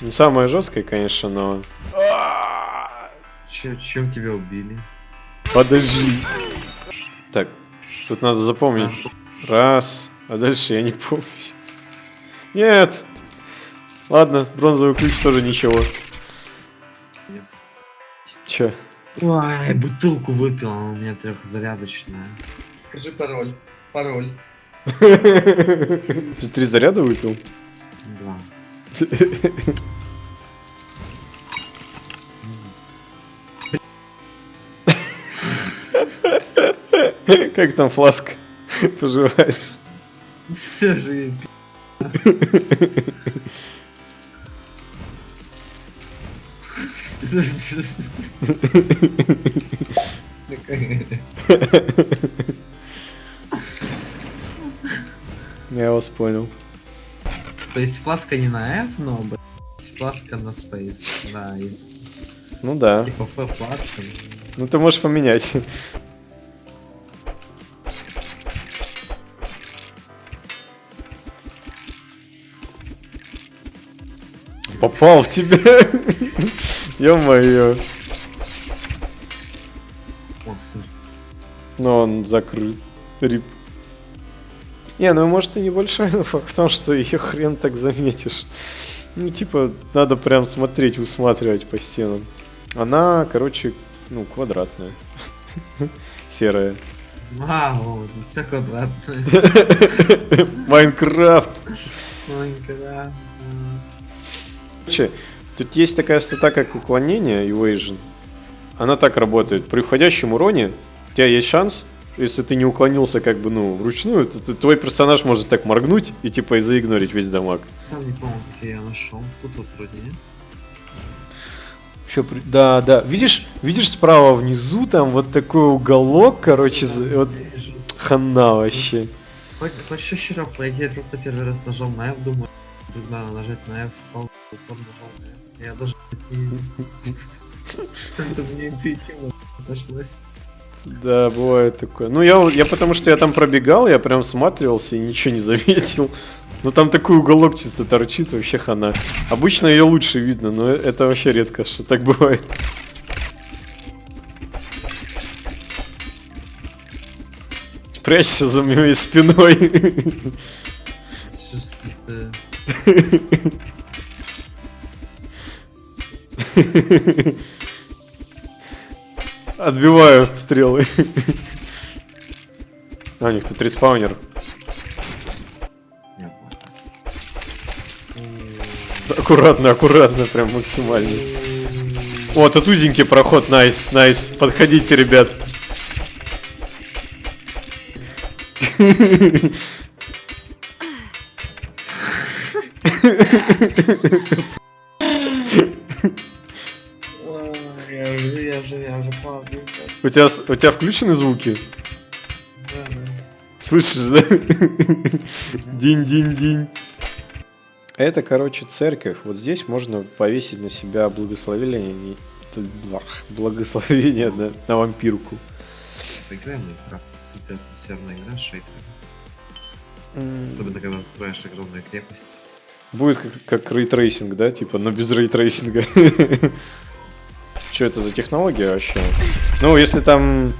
Не самое жесткое, конечно, но... Че- чем тебя убили? Подожди. Так, тут надо запомнить. Раз, а дальше я не помню. Нет. Ладно, бронзовый ключ тоже ничего. Че? Ой, бутылку выпил, у меня трехзарядочная. Скажи пароль. Пароль. Ты три заряда выпил? Как там фласка поживаешь? Все же Я вас понял. То есть фласка не на F, но фласка на Space. Да, из Ну да. типа F фласка. Ну ты можешь поменять. Попал в тебя. Ё-моё. Но он закрыт. Рип. Не, ну может и небольшой, но факт в том, что ее хрен так заметишь. Ну, типа, надо прям смотреть, усматривать по стенам. Она, короче, ну, квадратная. Серая. Вау, все квадратное. Майнкрафт. Майнкрафт. Короче, тут есть такая стата, как уклонение, evasion. Она так работает. При входящем уроне у тебя есть шанс, если ты не уклонился как бы, ну, вручную, то, то твой персонаж может так моргнуть и типа и заигнорить весь дамаг. Сам не помню, как я нашел. Тут вот вроде нет. Еще Да, да. Видишь, видишь справа внизу там вот такой уголок, короче, за- вот хана вообще. Хоть, хочешь еще раз, я просто первый раз нажал на F, думаю, вдруг надо нажать на F, встал, упор нажал на F. Я даже не... Это мне интуитивно нашлось. Да, бывает такое. Ну, я, я потому что я там пробегал, я прям всматривался и ничего не заметил. Ну, там такой уголок чисто торчит, вообще хана. Обычно ее лучше видно, но это вообще редко, что так бывает. Прячься за моей спиной. Это... Отбиваю стрелы. А, у них тут respawner. Аккуратно, аккуратно, прям максимально. О, тут узенький проход, nice, nice. Подходите, ребят. Ой, У тебя, у тебя включены звуки? Да, да. Слышишь, да? Динь-динь-динь. Это, короче, церковь. Вот здесь можно повесить на себя благословение, благословение на, на вампирку. Поиграем в Minecraft. Супер атмосферная игра с. Особенно, когда строишь огромную крепость. Будет как, как ray tracing, да? Типа, но без ray tracing а. Что это за технология вообще? Ну, если там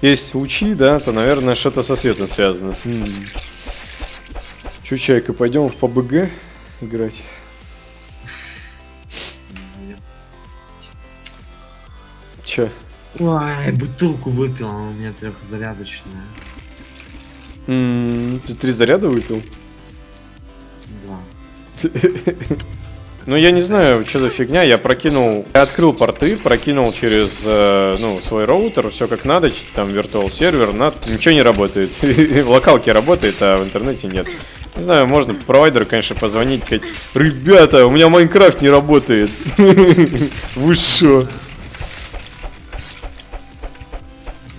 есть лучи, да, то, наверное, что-то со светом связано. М. Чё, Чайка, пойдем в PUBG играть? Че? Ой, бутылку выпил, у меня трехзарядочная. Ты три заряда выпил? Два. Ну, я не знаю, что за фигня. Я прокинул... Я открыл порты, прокинул через, э, ну, свой роутер, все как надо, там, виртуал сервер, на... ничего не работает. В локалке работает, а в интернете нет. Не знаю, можно провайдеру, конечно, позвонить, сказать, ребята, у меня Майнкрафт не работает. Вы шо?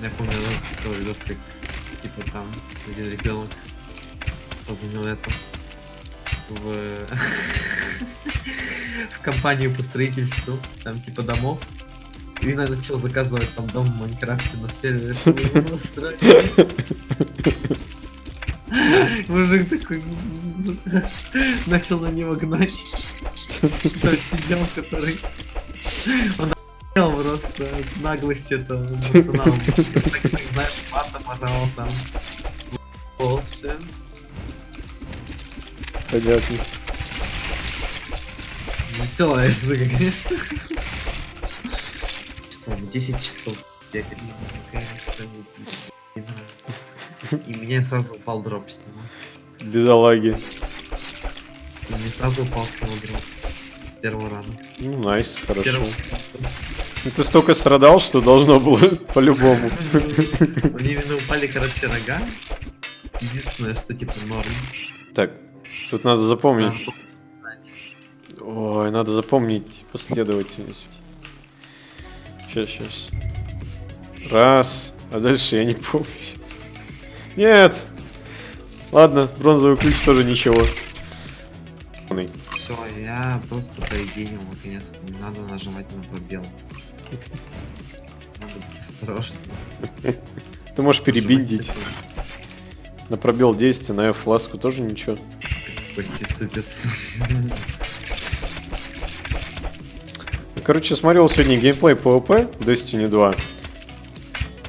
Я помню, у нас был видос, как типа там один ребенок позвонил это в, в компанию по строительству, там типа домов. И начал заказывать там дом в Майнкрафте на сервере, чтобы его настроить. Мужик такой начал на него гнать. Кто сидел, который... Он охуел просто от наглости этого пацана. Так, знаешь, матом орал там. Полся. Понятно. Веселая штука, конечно. Часами 10 часов наконец-то убили. Не нравится. И мне сразу упал дроп с него. Бедолаги. И мне сразу упал с него дроп. С первого рана. Ну, найс, С хорошо. первого. Ну, ты столько страдал, что должно было по-любому. Мне именно упали, короче, рога. Единственное, что типа норм. Так, тут надо запомнить. Ой, надо запомнить последовательность. Сейчас, сейчас. Раз. А дальше я не помню. Нет. Ладно, бронзовый ключ тоже ничего. Все, я просто поединил, наконец. Не надо нажимать на пробел. Надо быть осторожным. Ты можешь перебиндить. На пробел действия, на F-фласку тоже ничего. такое, Кости сыпятся. Короче, смотрел сегодня геймплей PvP Destiny 2.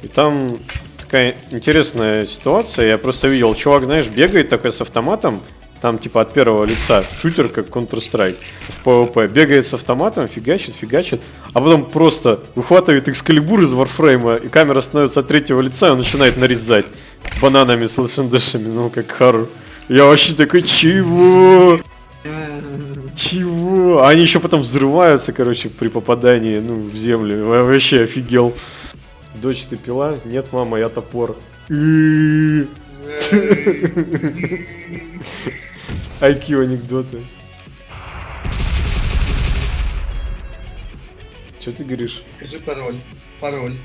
И там такая интересная ситуация. Я просто видел, чувак, знаешь, бегает такой с автоматом. Там типа от первого лица шутер, как Counter-Strike в PvP. Бегает с автоматом, фигачит, фигачит. А потом просто выхватывает экскалибур из варфрейма, и камера становится от третьего лица, и он начинает нарезать бананами с лошадешами, ну как Хару. Я вообще такой, чего? Чего? Они еще потом взрываются, короче, при попадании, ну, в землю. Вообще офигел. Дочь, ты пила? Нет, мама, я топор. IQ анекдоты. Че ты говоришь? Скажи пароль. Пароль.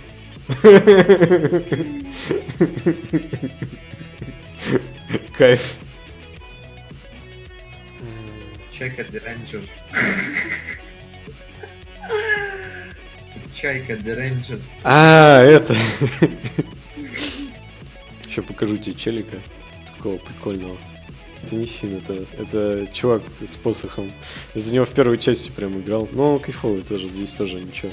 Кайф. Чайка Деренджер. Чайка Деренджер. А, это. Еще покажу тебе челика. Такого прикольного. Это не Син, это, это чувак с посохом. За него в первой части прям играл. Но он кайфовый тоже, здесь тоже ничего.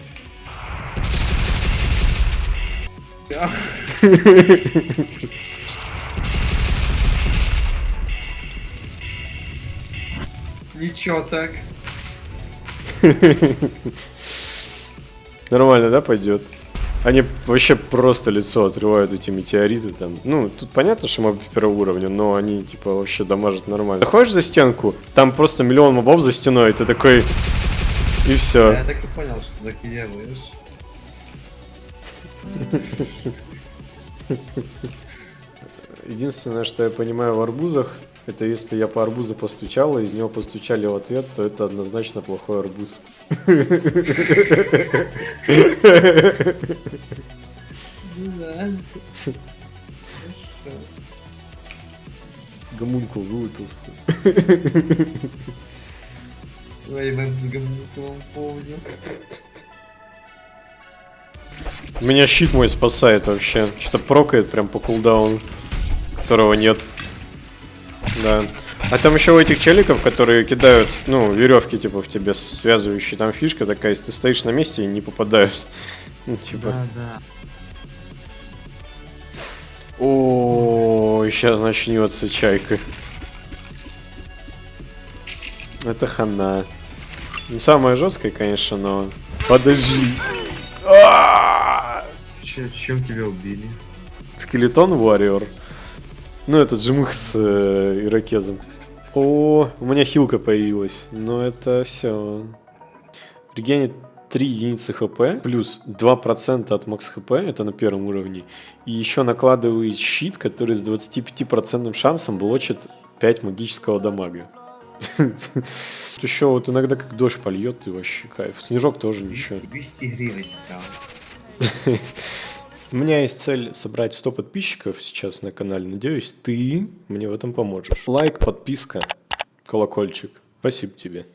Ничего так. Нормально, да, пойдет? Они вообще просто лицо отрывают эти метеориты там. Ну, тут понятно, что мобы первого уровня, но они типа вообще дамажат нормально. Заходишь за стенку, там просто миллион мобов за стеной, и ты такой... И все. Я так и понял, что так и делаешь. Единственное, что я понимаю в арбузах, это если я по арбузу постучал, и из него постучали в ответ, то это однозначно плохой арбуз. Ну да. Хорошо. Гомункул вылупился. Ой, мем с гомункулом помню. Меня щит мой спасает вообще. Что-то прокает прям по кулдауну, которого нет. Да. А там еще у этих челиков, которые кидают, ну, веревки, типа, в тебе связывающие, там фишка такая, если ты стоишь на месте и не попадаешь. Ну, типа. Да, да. О, сейчас начнется чайка. Это хана. Не самая жесткая, конечно, но. Подожди. А! Чем тебя убили? Скелетон Warrior. Ну, это джимых с э, ирокезом. О, у меня хилка появилась. Но это все. Регенит 3 единицы хп, плюс 2% от макс хп, это на первом уровне. И еще накладывает щит, который с 25% шансом блочит 5 магического дамага. Еще вот иногда как дождь польет, и вообще кайф. Снежок тоже ничего. 200 гривен. У меня есть цель собрать 100 подписчиков сейчас на канале. Надеюсь, ты мне в этом поможешь. Лайк, подписка, колокольчик. Спасибо тебе.